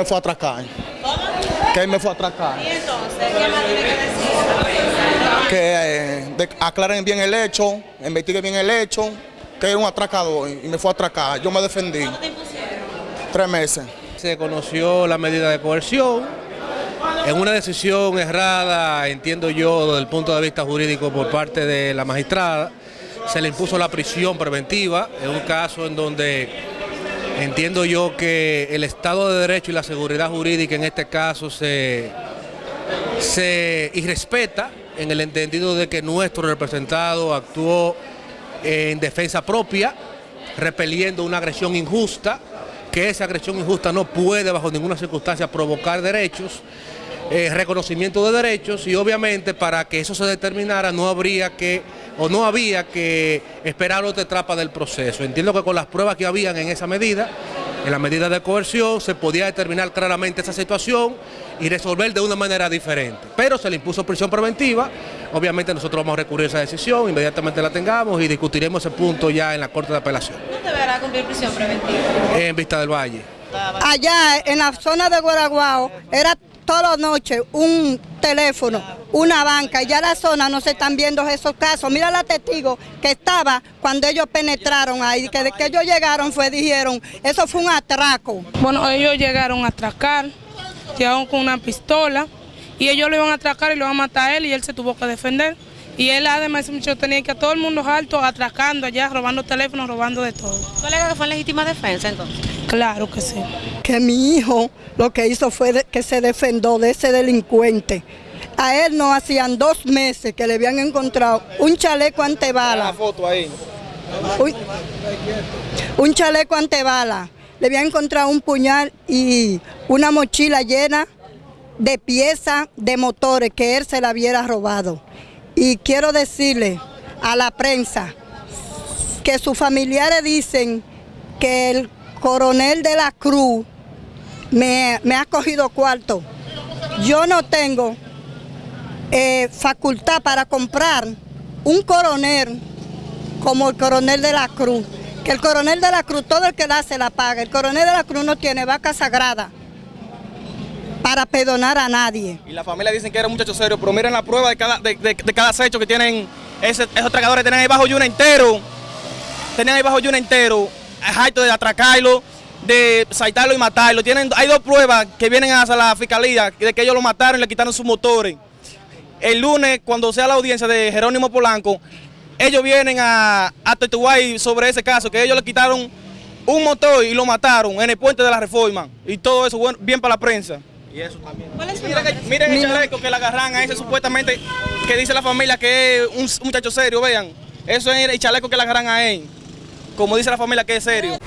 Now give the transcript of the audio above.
Me fue a atracar. Que él me fue a atracar. ¿Y entonces qué más tiene que decir? Que eh, de- aclaren bien el hecho, investiguen bien el hecho, que es un atracador y me fue a atracar. Yo me defendí. ¿Cuánto te impusieron? Tres meses. Se conoció la medida de coerción en una decisión errada, entiendo yo, desde el punto de vista jurídico por parte de la magistrada. Se le impuso la prisión preventiva en un caso en donde entiendo yo que el Estado de Derecho y la seguridad jurídica en este caso se, se irrespeta en el entendido de que nuestro representado actuó en defensa propia, repeliendo una agresión injusta, que esa agresión injusta no puede bajo ninguna circunstancia provocar derechos, eh, reconocimiento de derechos y obviamente para que eso se determinara no habría que o no había que esperar otra etapa del proceso. Entiendo que con las pruebas que habían en esa medida, en la medida de coerción, se podía determinar claramente esa situación y resolver de una manera diferente. Pero se le impuso prisión preventiva, obviamente nosotros vamos a recurrir a esa decisión, inmediatamente la tengamos y discutiremos ese punto ya en la Corte de Apelación, ¿Cuándo deberá cumplir prisión preventiva? en Vista del Valle. allá en la zona de Guaraguao era todas las noches un teléfono, una banca, y ya la zona no se están viendo esos casos. Mira la testigo que estaba cuando ellos penetraron ahí, que de que ellos llegaron fue, dijeron, eso fue un atraco. Bueno, ellos llegaron a atracar, llegaron con una pistola y ellos lo iban a atracar y lo iban a matar a él y él se tuvo que defender. Y él además ese muchacho tenía que a todo el mundo alto atracando allá, robando teléfonos, robando de todo. ¿Tú alegas que fue en legítima defensa entonces? Claro que sí. Que mi hijo lo que hizo fue que se defendió de ese delincuente. A él no hacían dos meses que le habían encontrado un chaleco antebala. foto ahí. un, un chaleco antebala. Le había encontrado un puñal y una mochila llena de piezas de motores que él se la hubiera robado. Y quiero decirle a la prensa que sus familiares dicen que el coronel de la Cruz me, me ha cogido cuarto. Yo no tengo eh, facultad para comprar un coronel como el coronel de la Cruz. Que el coronel de la Cruz, todo el que da se la paga. El coronel de la Cruz no tiene vaca sagrada para perdonar a nadie. Y la familia dicen que era un muchacho serio, pero miren la prueba de cada, de, cada acecho que tienen ese- esos tragadores. Tenían ahí bajo yuna entero. Tenían ahí bajo yuna entero. Jaito de atracarlo, de saltarlo y matarlo. Tienen, hay dos pruebas que vienen hacia la fiscalía de que ellos lo mataron y le quitaron sus motores. El lunes, cuando sea la audiencia de Jerónimo Polanco, ellos vienen a, a Tetuay sobre ese caso, que ellos le quitaron un motor y lo mataron en el puente de la reforma. Y todo eso bueno, bien para la prensa. Y eso también. Miren el chaleco que le agarran a ese supuestamente que dice la familia que es un muchacho serio, vean. Eso es el chaleco que le agarran a él. Como dice la familia que es serio.